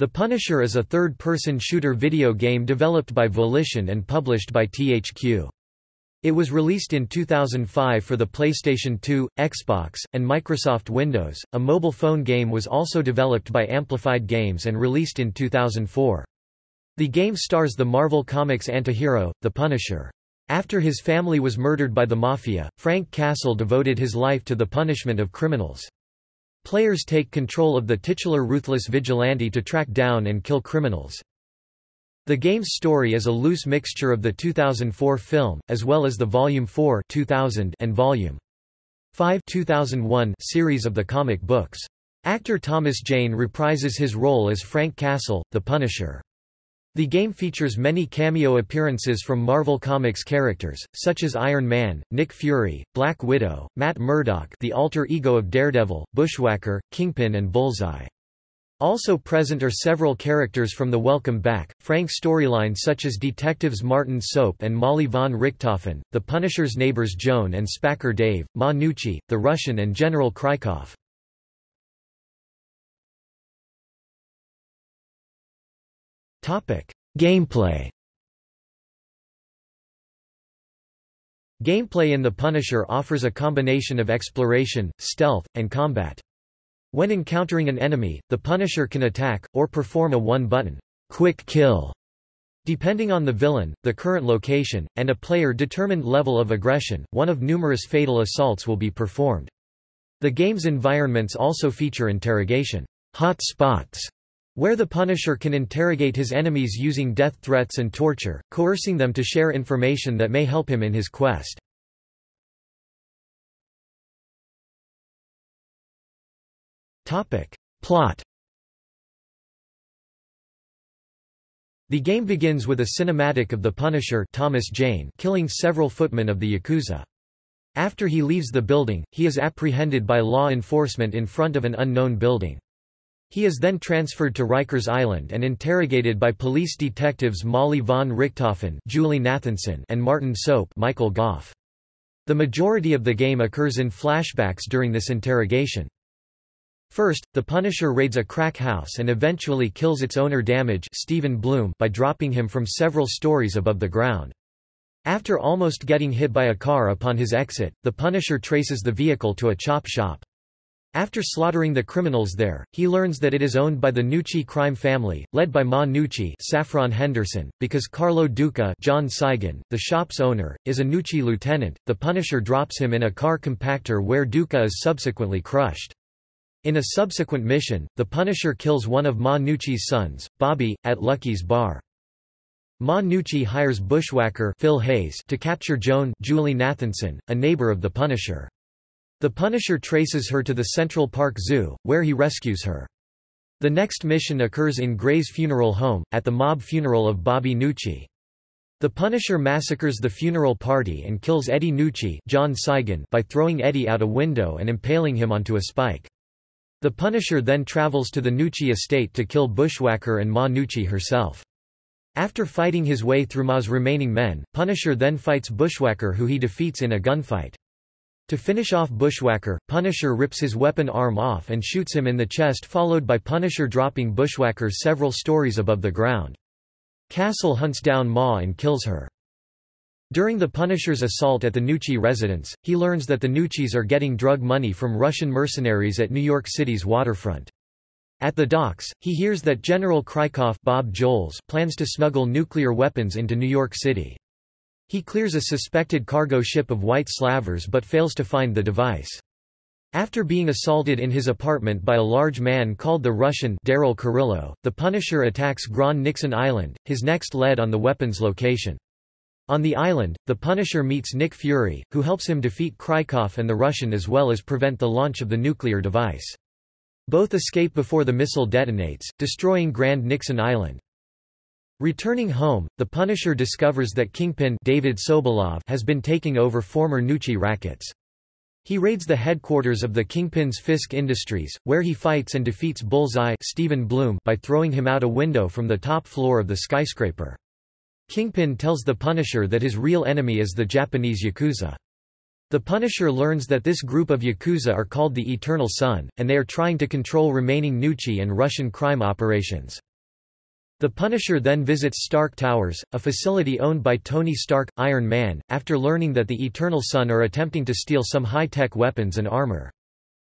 The Punisher is a third-person shooter video game developed by Volition and published by THQ. It was released in 2005 for the PlayStation 2, Xbox, and Microsoft Windows. A mobile phone game was also developed by Amplified Games and released in 2004. The game stars the Marvel Comics antihero, the Punisher. After his family was murdered by the Mafia, Frank Castle devoted his life to the punishment of criminals. Players take control of the titular ruthless vigilante to track down and kill criminals. The game's story is a loose mixture of the 2004 film, as well as the Volume 4 2000 and Volume 5 2001 series of the comic books. Actor Thomas Jane reprises his role as Frank Castle, the Punisher. The game features many cameo appearances from Marvel Comics characters, such as Iron Man, Nick Fury, Black Widow, Matt Murdock the alter ego of Daredevil, Bushwhacker, Kingpin and Bullseye. Also present are several characters from the Welcome Back, Frank storyline such as detectives Martin Soap and Molly von Richthofen, the Punisher's neighbors Joan and Spacker Dave, Ma Nucci, the Russian and General Krykov. Gameplay Gameplay in The Punisher offers a combination of exploration, stealth, and combat. When encountering an enemy, the Punisher can attack, or perform a one-button, quick kill, Depending on the villain, the current location, and a player-determined level of aggression, one of numerous fatal assaults will be performed. The game's environments also feature interrogation hot spots where the Punisher can interrogate his enemies using death threats and torture, coercing them to share information that may help him in his quest. Plot The game begins with a cinematic of the Punisher Thomas Jane killing several footmen of the Yakuza. After he leaves the building, he is apprehended by law enforcement in front of an unknown building. He is then transferred to Rikers Island and interrogated by police detectives Molly von Richthofen Julie Nathanson and Martin Soap Michael Gough. The majority of the game occurs in flashbacks during this interrogation. First, the Punisher raids a crack house and eventually kills its owner Damage Steven Blum by dropping him from several stories above the ground. After almost getting hit by a car upon his exit, the Punisher traces the vehicle to a chop shop. After slaughtering the criminals there, he learns that it is owned by the Nucci crime family, led by Ma Nucci Saffron Henderson, because Carlo Duca John Saigon, the shop's owner, is a Nucci lieutenant, the Punisher drops him in a car compactor where Duca is subsequently crushed. In a subsequent mission, the Punisher kills one of Ma Nucci's sons, Bobby, at Lucky's bar. Ma Nucci hires bushwhacker Phil Hayes to capture Joan Julie Nathanson, a neighbor of the Punisher. The Punisher traces her to the Central Park Zoo, where he rescues her. The next mission occurs in Gray's funeral home, at the mob funeral of Bobby Nucci. The Punisher massacres the funeral party and kills Eddie Nucci John Saigon by throwing Eddie out a window and impaling him onto a spike. The Punisher then travels to the Nucci estate to kill Bushwhacker and Ma Nucci herself. After fighting his way through Ma's remaining men, Punisher then fights Bushwhacker who he defeats in a gunfight. To finish off Bushwhacker, Punisher rips his weapon arm off and shoots him in the chest followed by Punisher dropping Bushwhacker several stories above the ground. Castle hunts down Ma and kills her. During the Punisher's assault at the Nucci residence, he learns that the Nuccis are getting drug money from Russian mercenaries at New York City's waterfront. At the docks, he hears that General Krykov Bob Joles plans to smuggle nuclear weapons into New York City. He clears a suspected cargo ship of white slavers but fails to find the device. After being assaulted in his apartment by a large man called the Russian Daryl Kurylo, the Punisher attacks Grand Nixon Island, his next lead on the weapon's location. On the island, the Punisher meets Nick Fury, who helps him defeat Krykov and the Russian as well as prevent the launch of the nuclear device. Both escape before the missile detonates, destroying Grand Nixon Island. Returning home, the Punisher discovers that Kingpin David Sobolov has been taking over former Nucci rackets. He raids the headquarters of the Kingpin's Fisk Industries, where he fights and defeats Bullseye Steven Blum by throwing him out a window from the top floor of the skyscraper. Kingpin tells the Punisher that his real enemy is the Japanese Yakuza. The Punisher learns that this group of Yakuza are called the Eternal Sun, and they are trying to control remaining Nucci and Russian crime operations. The Punisher then visits Stark Towers, a facility owned by Tony Stark, Iron Man, after learning that the Eternal Sun are attempting to steal some high-tech weapons and armor.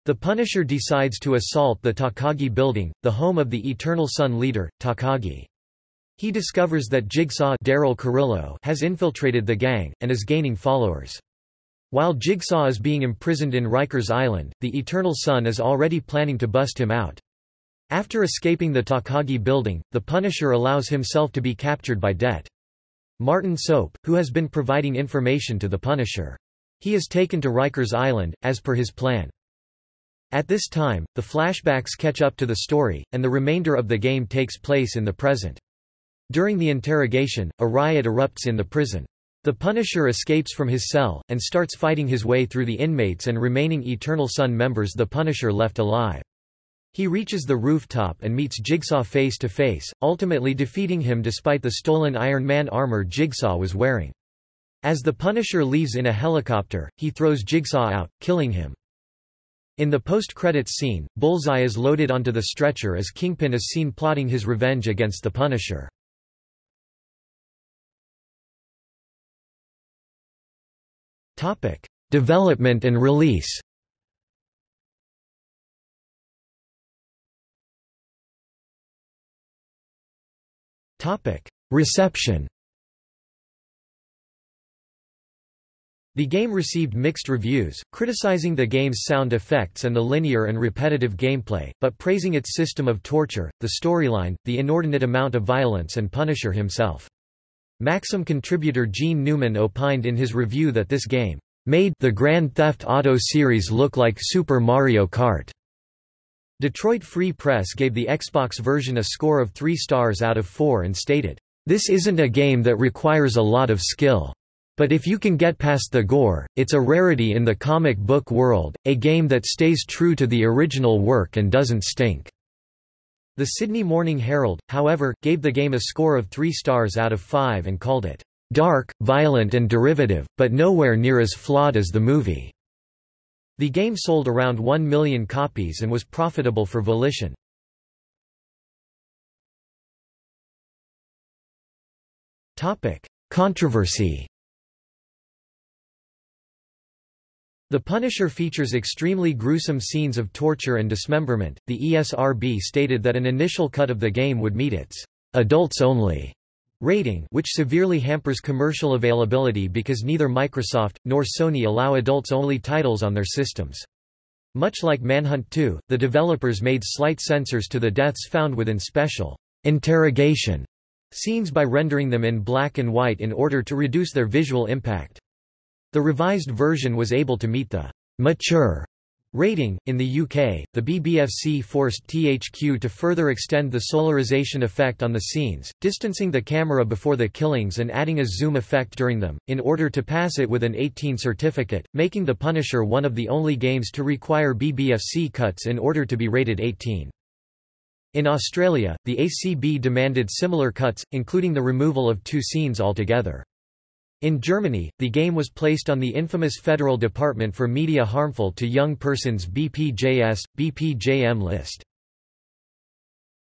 The Punisher decides to assault the Takagi building, the home of the Eternal Sun leader, Takagi. He discovers that Jigsaw Daryl Kurylo has infiltrated the gang, and is gaining followers. While Jigsaw is being imprisoned in Rikers Island, the Eternal Sun is already planning to bust him out. After escaping the Takagi building, the Punisher allows himself to be captured by Det. Martin Soap, who has been providing information to the Punisher. He is taken to Rikers Island, as per his plan. At this time, the flashbacks catch up to the story, and the remainder of the game takes place in the present. During the interrogation, a riot erupts in the prison. The Punisher escapes from his cell, and starts fighting his way through the inmates and remaining Eternal Sun members the Punisher left alive. He reaches the rooftop and meets Jigsaw face to face, ultimately defeating him despite the stolen Iron Man armor Jigsaw was wearing. As the Punisher leaves in a helicopter, he throws Jigsaw out, killing him. In the post-credits scene, Bullseye is loaded onto the stretcher as Kingpin is seen plotting his revenge against the Punisher. Development and release Reception The game received mixed reviews, criticizing the game's sound effects and the linear and repetitive gameplay, but praising its system of torture, the storyline, the inordinate amount of violence and Punisher himself. Maxim contributor Gene Newman opined in his review that this game made the Grand Theft Auto series look like Super Mario Kart. Detroit Free Press gave the Xbox version a score of 3 stars out of 4 and stated, "...this isn't a game that requires a lot of skill. But if you can get past the gore, it's a rarity in the comic book world, a game that stays true to the original work and doesn't stink." The Sydney Morning Herald, however, gave the game a score of 3 stars out of 5 and called it, "...dark, violent and derivative, but nowhere near as flawed as the movie." The game sold around 1 million copies and was profitable for Volition. Controversy The Punisher features extremely gruesome scenes of torture and dismemberment. The ESRB stated that an initial cut of the game would meet its adults only rating which severely hampers commercial availability because neither Microsoft, nor Sony allow adults-only titles on their systems. Much like Manhunt 2, the developers made slight censors to the deaths found within special interrogation scenes by rendering them in black and white in order to reduce their visual impact. The revised version was able to meet the mature Rating In the UK, the BBFC forced THQ to further extend the solarization effect on the scenes, distancing the camera before the killings and adding a zoom effect during them, in order to pass it with an 18 certificate, making The Punisher one of the only games to require BBFC cuts in order to be rated 18. In Australia, the ACB demanded similar cuts, including the removal of two scenes altogether. In Germany, the game was placed on the infamous Federal Department for Media Harmful to Young Persons BPJS, BPJM list.